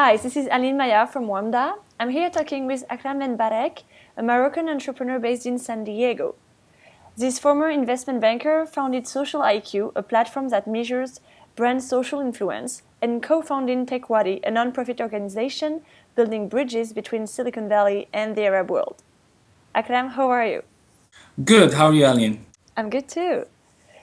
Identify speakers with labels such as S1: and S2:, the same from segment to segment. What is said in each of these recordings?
S1: Hi, this is Aline Maya from WAMDA. I'm here talking with Akram Benbarek, a Moroccan entrepreneur based in San Diego. This former investment banker founded Social IQ, a platform that measures brand social influence, and co-founded Techwadi, a non-profit organization building bridges between Silicon Valley and the Arab world. Akram, how are you?
S2: Good. How are you, Aline?
S1: I'm good too.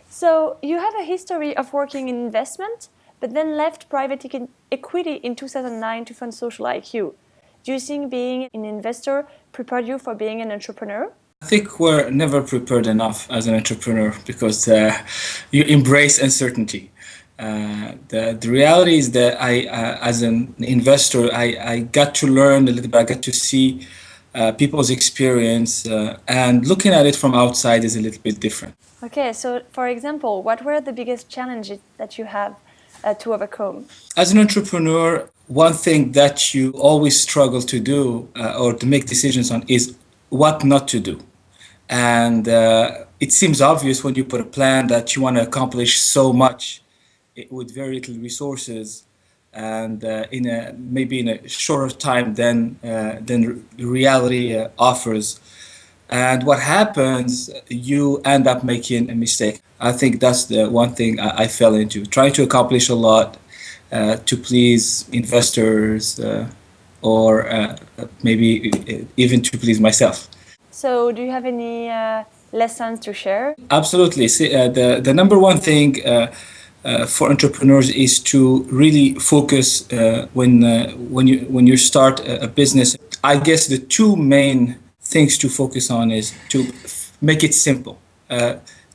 S1: So you have a history of working in investment, but then left private equity in 2009 to fund Social IQ. Do you think being an investor prepared you for being an entrepreneur?
S2: I think we're never prepared enough as an entrepreneur because uh, you embrace uncertainty. Uh, the, the reality is that I, uh, as an investor, I, I got to learn a little bit, I got to see uh, people's experience, uh, and looking at it from outside is a little bit different.
S1: Okay, so for example, what were the biggest challenges that you have to overcome?
S2: As an entrepreneur, one thing that you always struggle to do uh, or to make decisions on is what not to do. And uh, it seems obvious when you put a plan that you want to accomplish so much with very little resources and uh, in a maybe in a shorter time than uh, than reality uh, offers. And what happens, you end up making a mistake. I think that's the one thing I, I fell into, trying to accomplish a lot uh, to please investors uh, or uh, maybe even to please myself.
S1: So, do you have any uh, lessons to share?
S2: Absolutely. See, uh, the the number one thing uh, for entrepreneurs is to really focus when when you when you start a, a business. I guess the two main things to focus on is to make it simple.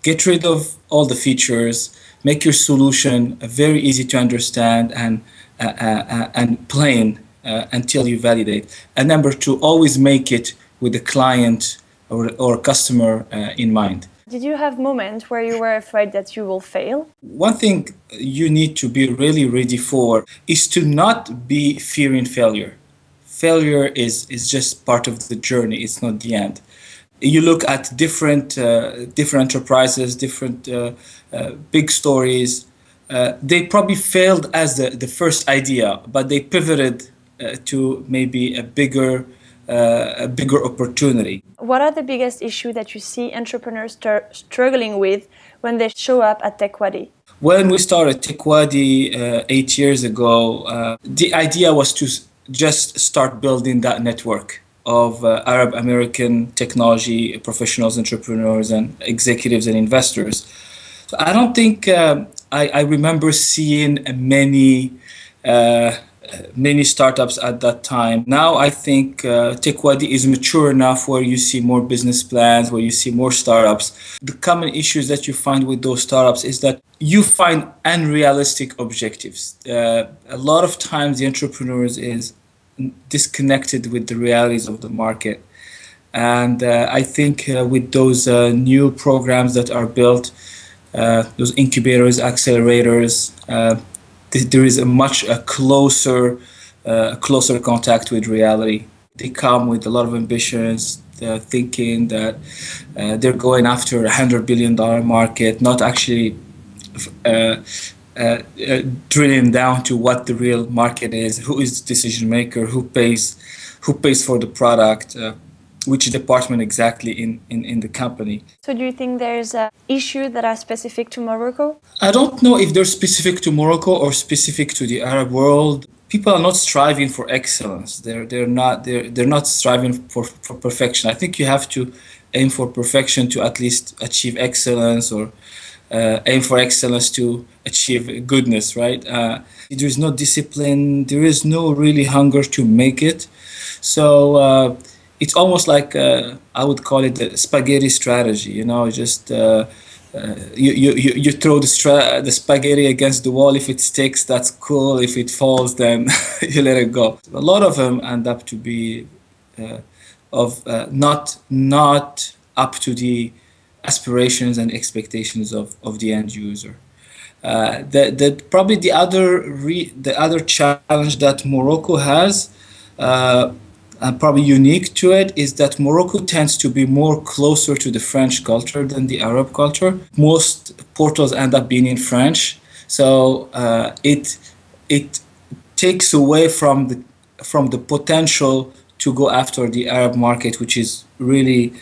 S2: get rid of all the features make your solution very easy to understand and uh, uh, uh and plain uh, until you validate. And number two, always make it with the client or, or customer uh, in mind.
S1: Did you have moments where you were afraid that you will fail?
S2: One thing you need to be really ready for is to not be fearing failure. Failure is, is just part of the journey, it's not the end you look at different uh, different enterprises, different uh, uh, big stories. Uh, they probably failed as the, the first idea, but they pivoted uh, to maybe a bigger uh, a bigger opportunity.
S1: What are the biggest issues that you see entrepreneurs struggling with when they show up at Techwadi?
S2: When we started Techwadi eight years ago, the idea was to just start building that network of uh, Arab American technology professionals, entrepreneurs, and executives and investors. So I don't think uh, I, I, remember seeing many uh, many startups at that time. Now I think uh, Techwadi is mature enough where you see more business plans, where you see more startups. The common issues that you find with those startups is that you find unrealistic objectives. Uh, a lot of times the entrepreneurs is disconnected with the realities of the market. And uh, I think uh, with those uh, new programs that are built, uh, those incubators, accelerators, uh, th there is a much a closer, uh, closer contact with reality. They come with a lot of ambitions, thinking that they're going after a hundred billion dollar market, not actually uh, uh, drilling down to what the real market is, who is the decision maker, who pays, who pays for the product, uh, which department exactly in, in, in the company.
S1: So do you think there's uh, issue that are specific to Morocco?
S2: I don't know if they're specific to Morocco or specific to the Arab world. People are not striving for excellence. They're, they're, not, they're, they're not striving for, for perfection. I think you have to aim for perfection to at least achieve excellence or uh, aim for excellence to achieve goodness, right? Uh, there is no discipline, there is no really hunger to make it. So uh, it's almost like uh, I would call it the spaghetti strategy, you know, just uh, uh, you, you, you throw the, stra- the spaghetti against the wall. If it sticks, that's cool. If it falls, then you let it go. A lot of them end up to be of not not up to the aspirations and expectations of, of the end user. Uh, the, the, probably the other re, the other challenge that Morocco has, uh, and probably unique to it, is that Morocco tends to be more closer to the French culture than the Arab culture. Most portals end up being in French, so uh, it it takes away from the from the potential to go after the Arab market, which is really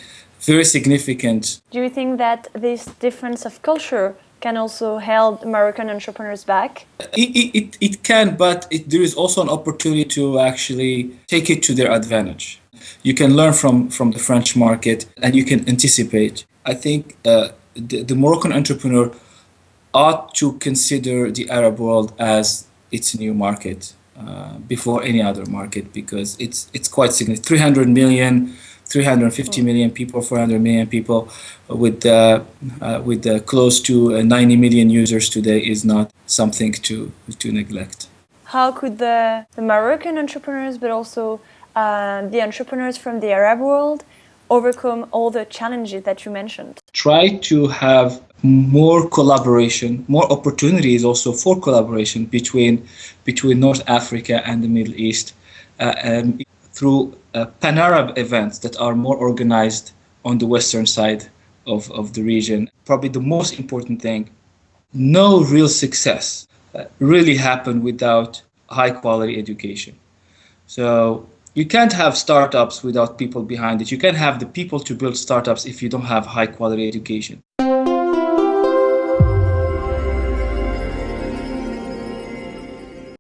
S2: very significant.
S1: Do you think that this difference of culture can also hold Moroccan entrepreneurs back?
S2: It, it, it can, but it, there is also an opportunity to actually take it to their advantage. You can learn from, from the French market and you can anticipate. I think uh, the, the Moroccan entrepreneur ought to consider the Arab world as its new market uh, before any other market because it's it's quite significant. 300 million, 350 million people, 400 million people, with uh, uh, with uh, close to uh, 90 million users today is not something to to neglect.
S1: How could the, the Moroccan entrepreneurs, but also uh, the entrepreneurs from the Arab world, overcome all the challenges that you mentioned?
S2: Try to have more collaboration, more opportunities also for collaboration between between North Africa and the Middle East uh, um, through uh, pan-Arab events that are more organized on the western side of, of the region. Probably the most important thing, no real success uh, really happened without high quality education. So you can't have startups without people behind it. You can't have the people to build startups if you don't have high quality education.